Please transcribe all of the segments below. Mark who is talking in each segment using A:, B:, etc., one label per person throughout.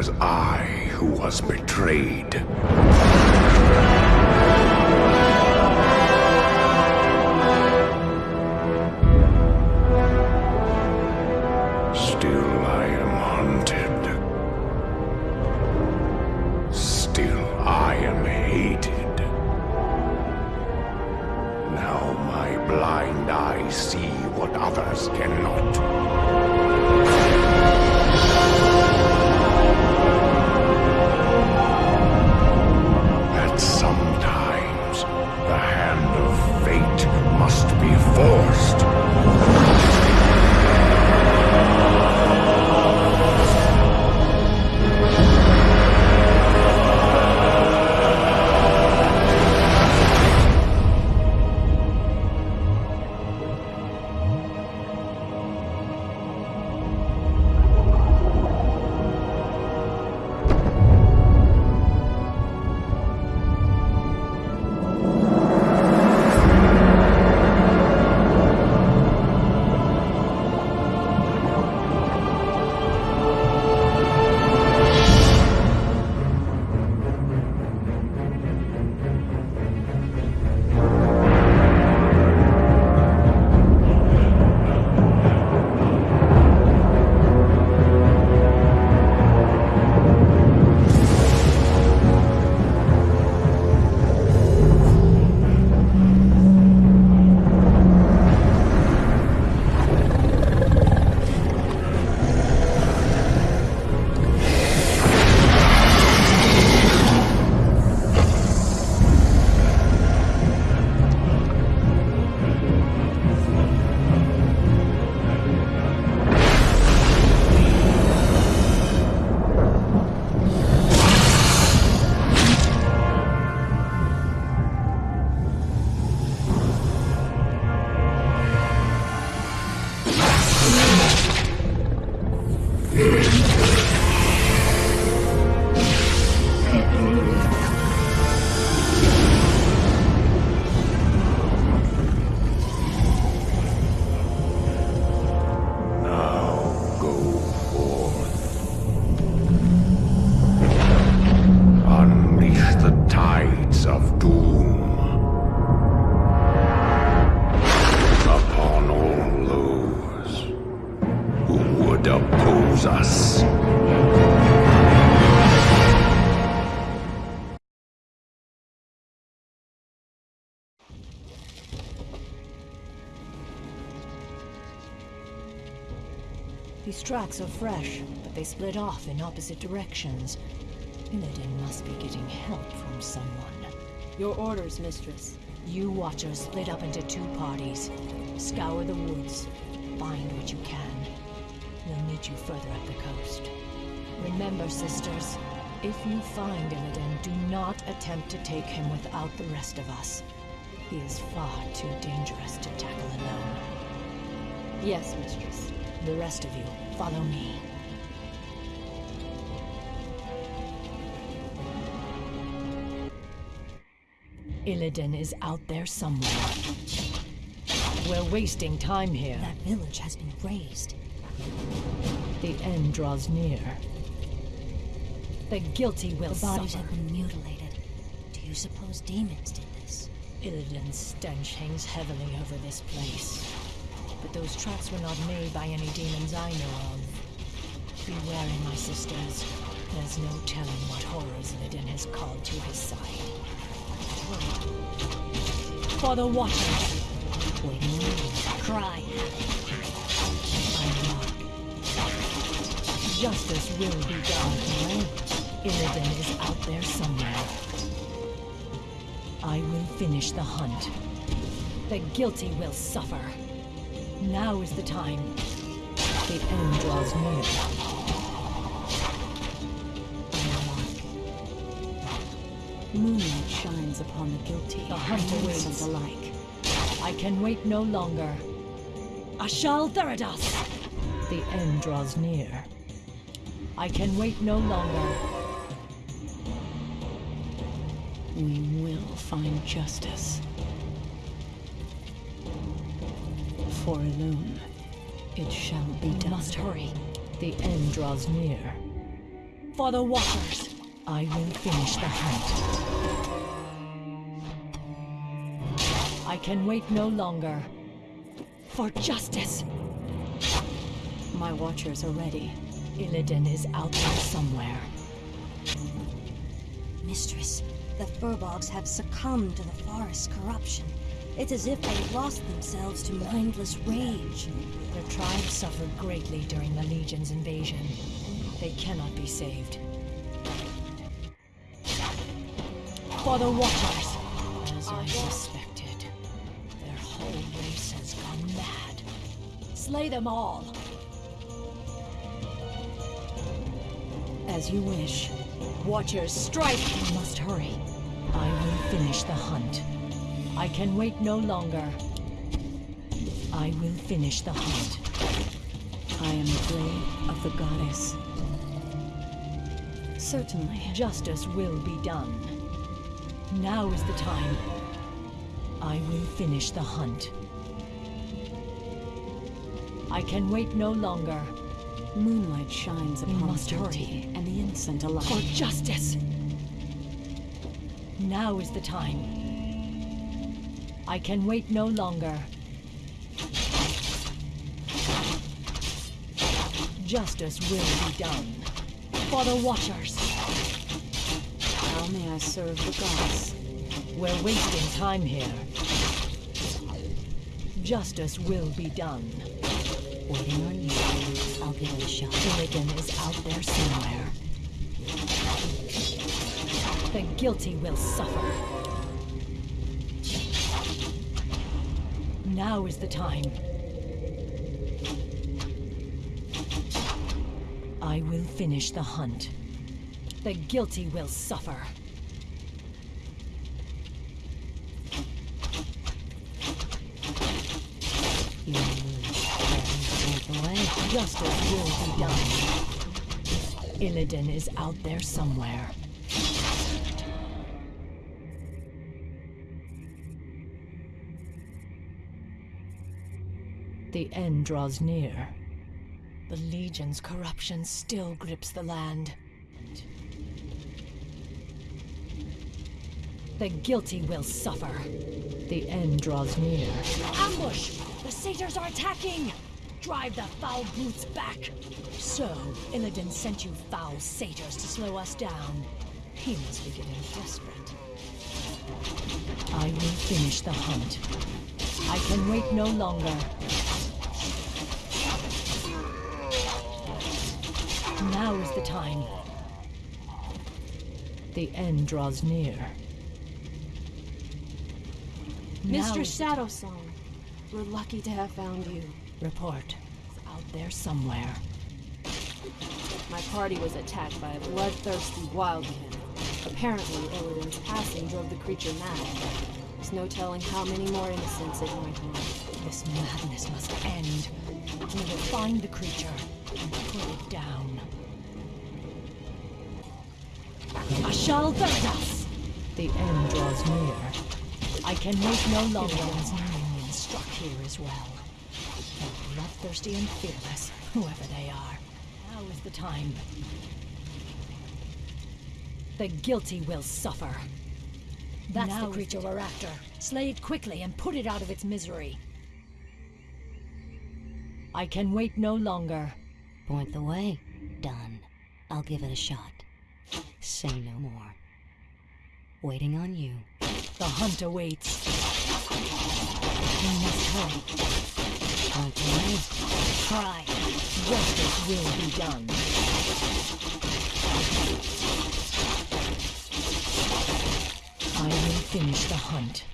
A: was I who was betrayed.
B: These tracks are fresh, but they split off in opposite directions. Illidan must be getting help from someone.
C: Your orders, mistress.
B: You Watchers split up into two parties. Scour the woods. Find what you can. We'll meet you further up the coast. Remember, sisters, if you find Illidan, do not attempt to take him without the rest of us. He is far too dangerous to tackle alone.
C: Yes, mistress.
B: The rest of you, follow me. Illidan is out there somewhere. We're wasting time here.
D: That village has been razed.
B: The end draws near. The guilty will
D: The bodies
B: suffer.
D: have been mutilated. Do you suppose demons did this?
B: Illidan's stench hangs heavily over this place. But those tracks were not made by any demons I know of. Be wary, my sisters. There's no telling what horrors Illidan has called to his side. For the Watchers!
D: When you cry.
B: Justice will be done. Illidan is out there somewhere. I will finish the hunt. The guilty will suffer. Now is the time. The end draws near.
D: moonlight shines upon the guilty
B: The hunter
D: and
B: waits.
D: innocent alike.
B: I can wait no longer. Ashal Theridas! The end draws near. I can wait no longer.
D: We will find justice. For Elune, it shall be done.
B: must hurry. The end draws near. For the Watchers! I will finish the hunt. I can wait no longer. For justice!
C: My watchers are ready.
B: Illidan is out there somewhere.
D: Mistress, the Furbolgs have succumbed to the forest's corruption. It's as if they lost themselves to mindless rage.
B: Their tribe suffered greatly during the Legion's invasion. They cannot be saved. For the Watchers! As I suspected, their whole race has gone mad. Slay them all! As you wish. Watchers, strike! We must hurry. I will finish the hunt. I can wait no longer. I will finish the hunt. I am the blade of the goddess.
C: Certainly.
B: Justice will be done. Now is the time. I will finish the hunt. I can wait no longer.
C: Moonlight shines upon
B: must
C: the
B: hurry.
C: and the innocent alike.
B: For justice! Now is the time. I can wait no longer. Justice will be done. For the Watchers!
C: How may I serve the gods?
B: We're wasting time here. Justice will be done.
D: Waiting on you. I'll give it a shot.
B: Illidan is out there somewhere. The guilty will suffer. Now is the time. I will finish the hunt. The guilty will suffer. Justice will be done. Illidan is out there somewhere. The end draws near. The Legion's corruption still grips the land. The guilty will suffer. The end draws near. Ambush! The satyrs are attacking! Drive the foul brutes back! So, Illidan sent you foul satyrs to slow us down. He must be getting desperate. I will finish the hunt. I can wait no longer. Now is the time. The end draws near. Now
C: Mr. Shadowsong, we're lucky to have found you.
B: Report. It's out there somewhere.
C: My party was attacked by a bloodthirsty wildman. Apparently, Illidan's passing drove the creature mad. There's no telling how many more innocents it might harm.
B: This madness must end. We will find the creature and put it down. Ashal Verdas! The end draws near. I can wait no longer. Illidan's minions struck here as well. They're bloodthirsty and fearless, whoever they are. Now is the time. The guilty will suffer. That's
D: Now
B: the creature we're after. Slay it quickly and put it out of its misery. I can wait no longer.
D: Point the way. Done. I'll give it a shot. Say no more. Waiting on you.
B: The hunt awaits. We must hurry.
D: Point the way.
B: Try. Justice will be done. I will finish the hunt.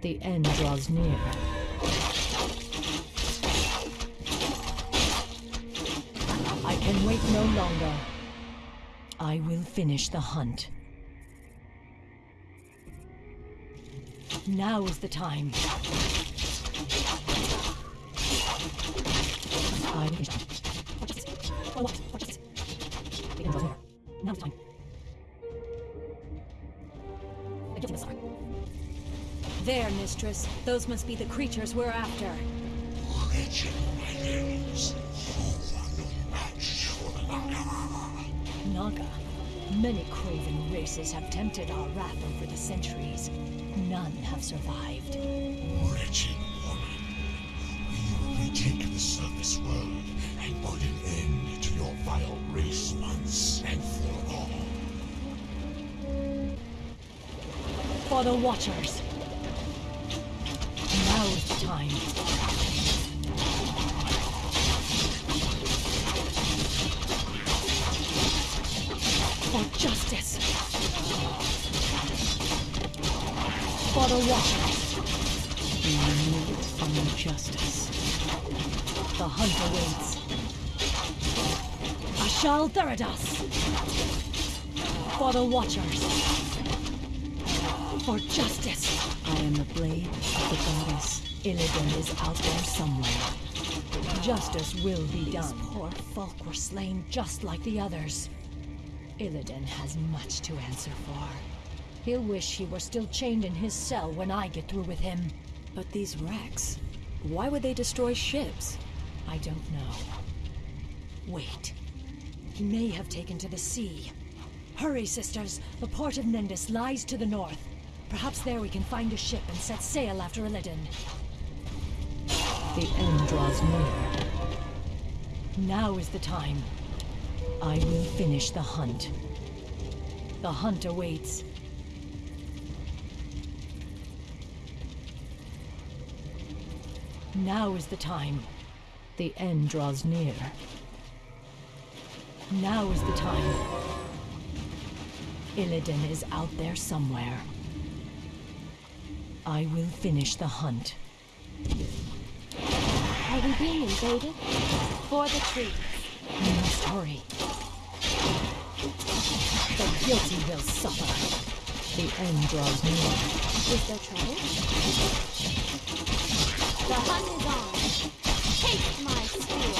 B: The end draws near. Wait no longer. I will finish the hunt. Now is the time. I Now is time.
C: There, mistress. Those must be the creatures we're after.
A: Wretched rebels, who
B: Naga. Many craven races have tempted our wrath over the centuries. None have survived.
E: Wretched woman, we will retake the surface world and put an end to your vile race once and for all.
B: For the Watchers. Now is the time. For justice. For the Watchers. We need some justice. The hunt awaits. Ashal Theridas. For the Watchers. For justice. I am the blade of the goddess. Illidan is out there somewhere. Justice will be done. These poor folk were slain just like the others. Illidan has much to answer for. He'll wish he were still chained in his cell when I get through with him.
C: But these wrecks, why would they destroy ships?
B: I don't know. Wait. He may have taken to the sea. Hurry, sisters. The port of Nendis lies to the north. Perhaps there we can find a ship and set sail after Illidan. The end draws near. Now is the time. I will finish the hunt. The hunt awaits. Now is the time. The end draws near. Now is the time. Illidan is out there somewhere. I will finish the hunt.
C: Are we being invaded? For the trees.
B: Hurry. The guilty will suffer. The end draws near.
C: Is there trouble?
F: The hunt is on. Take my spear.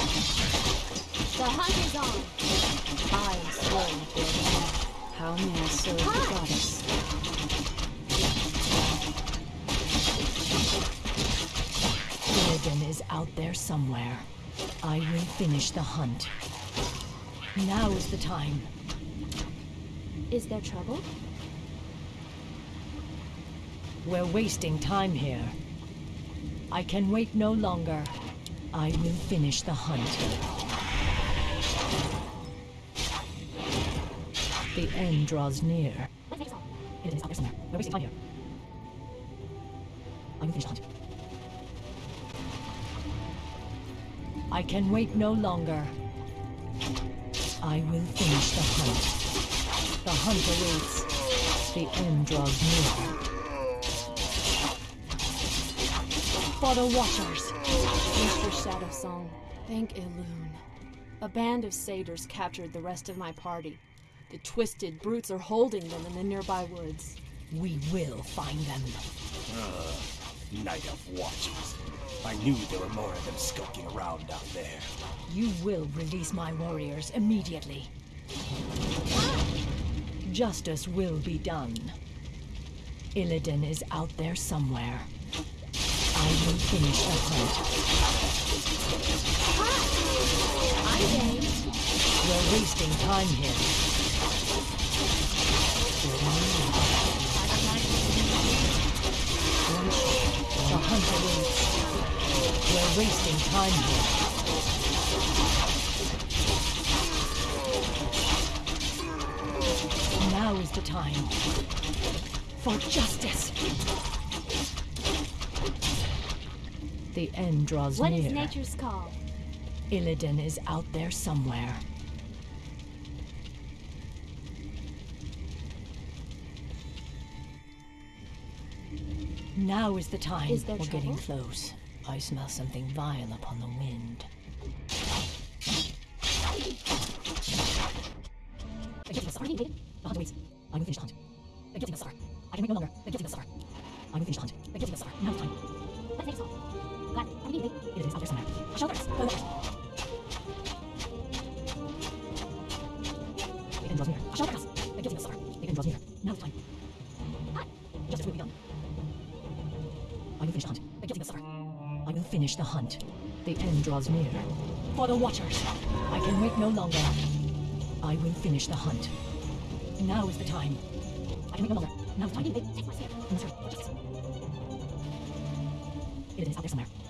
F: The hunt is on.
C: I am at their. How may I serve the goddess?
B: Illidan is out there somewhere. I will finish the hunt. Now is the time.
C: Is there trouble?
B: We're wasting time here. I can wait no longer. I will finish the hunt. The end draws near. It is out there somewhere. We're wasting time here. I will finish the hunt. I can wait no longer. I will finish the hunt. The hunt awaits. The end draws near. For the Watchers.
C: Mr. Shadowsong, thank Elune. A band of satyrs captured the rest of my party. The twisted brutes are holding them in the nearby woods.
B: We will find them.
G: Ah, night of Watchers. I knew there were more of them skulking around out there.
B: You will release my warriors immediately. Justice will be done. Illidan is out there somewhere. I will finish the hunt.
F: I'm game.
B: We're wasting time here. The hunt wasting time here. Now is the time. For justice. The end draws
F: What
B: near.
F: What is nature's call?
B: Illidan is out there somewhere. Now is the time.
C: Is
B: We're getting close. I smell something vile upon the wind. The guilty star. The hunt finish the hunt. The guilty star. I can wait no longer. The guilty finish the hunt. The guilty star. Now time. The hunt. The end draws near. For the watchers. I can wait no longer. I will finish the hunt. Now is the time. I can wait no longer. Now is the time. Take my sorry. It is out there somewhere.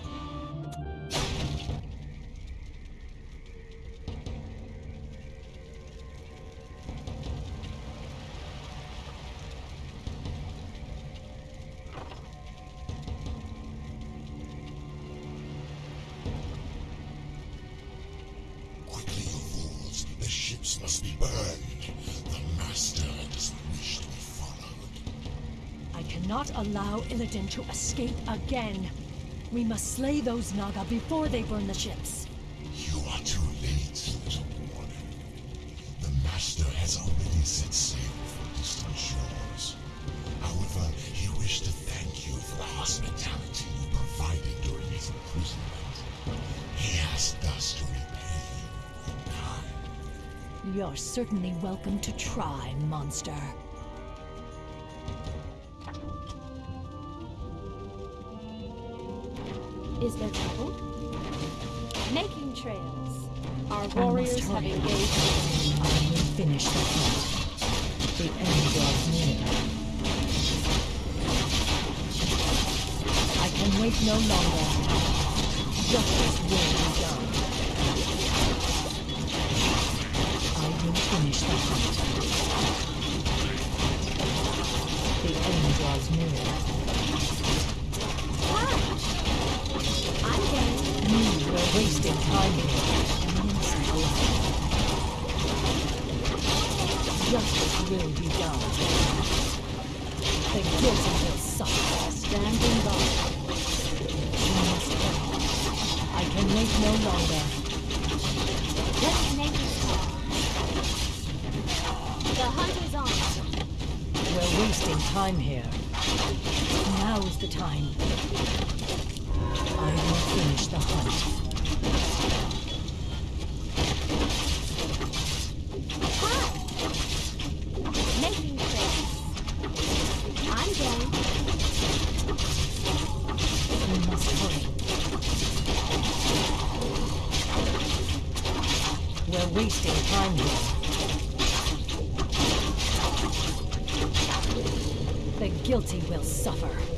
B: Cannot allow Illidan to escape again. We must slay those Naga before they burn the ships.
E: You are too late, little warden. The Master has already set sail for distant shores. However, he wished to thank you for the hospitality you provided during his imprisonment. He asked us to repay you in kind.
B: You're certainly welcome to try, monster.
C: Making trails. Our warriors have engaged.
B: I will finish the hunt. The end draws near. I can wait no longer. Justice will be done. I will finish the hunt. The end draws near. Wasting time here. An innocent life. Justice will be done. The guilty will suffer.
C: Standing by.
B: You must hurry. I can wait no longer.
F: Let's make it stop. The hunt is on.
B: We're wasting time here. Now is the time. I will finish the hunt. The guilty will suffer.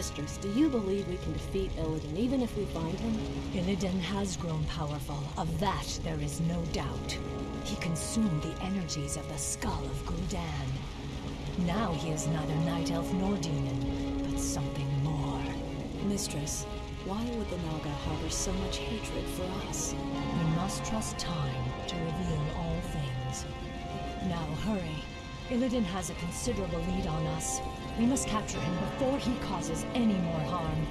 C: Mistress, do you believe we can defeat Illidan even if we find him?
B: Illidan has grown powerful. Of that, there is no doubt. He consumed the energies of the skull of Gul'dan. Now he is neither night elf nor demon, but something more.
C: Mistress, why would the Naga harbor so much hatred for us?
B: We must trust time to reveal all things. Now hurry. Illidan has a considerable lead on us. We must capture him before he causes any more harm.